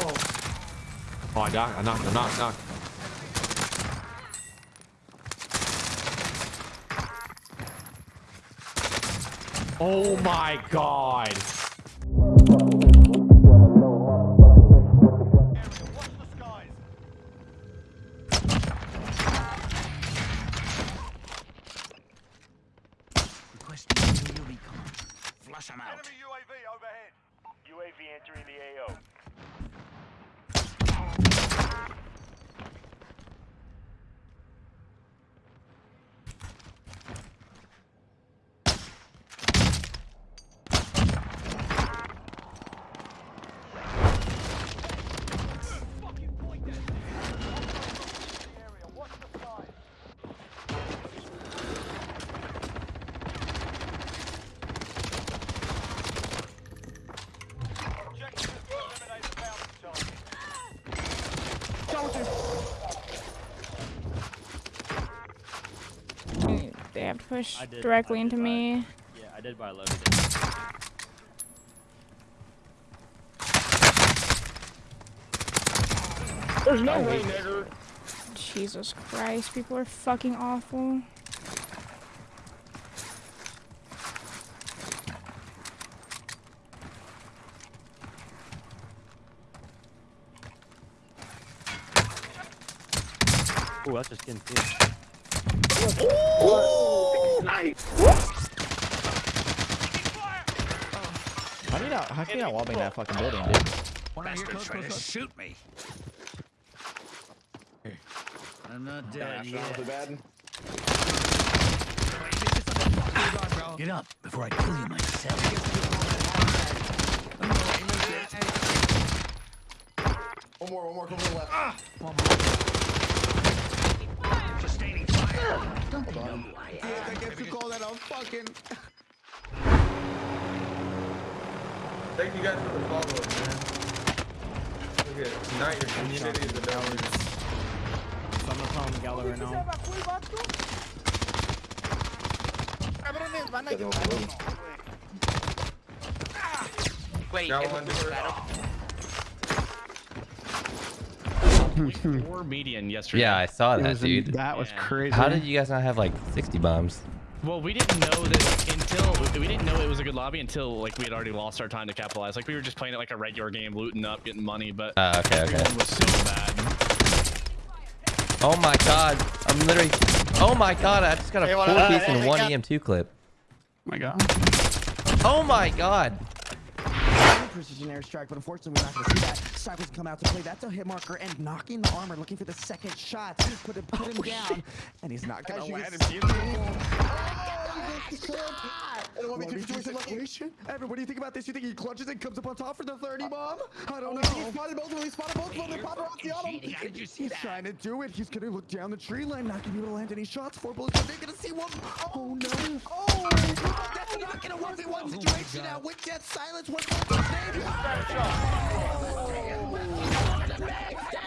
Oh. I knocked. I knocked. I knocked. knocked. Oh my god. Requesting aerial recon. Flush them out. Enemy UAV overhead. UAV entering the AO. They have to push did- directly into buy- me. Yeah, I did buy loaded. it. There's no way, nigger. Jesus Christ, people are fucking awful. Ooh, that's just getting too. How do you not? How can you not wallbang that fucking building, dude? One Bastard trying to shoot me. I'm not dead Dash yet. bed. Get up before I kill you myself. One more, one more, come to the left. Ah! Sustaining fire. Hold on. I guess you call that a fucking. Thank you guys for the follow up, man. Look at tonight your community is the best. So I'm gonna call him Gallo right now. Cabrones, van a Tengo Wait, Now it on was door. battle. Four median yesterday. Yeah, I saw that, was- dude. That was Yeah. crazy. How did you guys not have like 60 bombs? Well, we didn't know that until we didn't know it was a good lobby until like we had already lost our time to capitalize. Like we were just playing it like a regular game, looting up, getting money, but Uh, okay, okay. everyone was so bad. Oh my god, I'm literally. Oh my god, I just got a Hey, four piece hey, and one got- EM2 clip. Oh my god. Oh my god. Precision airstrike, but unfortunately we're not gonna see that. Cypher's come out to play. That's a hit marker and knocking the armor, looking for the second shot. Put him, put him down, and he's not gonna As you land can him. In a 1v2 situation. Evan, what do you think about this? You think he clutches and comes up on top for the 30 uh, bomb? I don't Oh, know. he spotted both of them. He spotted both of them. They paparazzi on him. Cheating. How did you see He's that? trying to do it. He's gonna look down the tree line, not gonna be able to land any shots. Four bullets, they're gonna see one. Oh, oh no! Oh, that's not gonna work in one situation now. With Dead Silence, what's his name?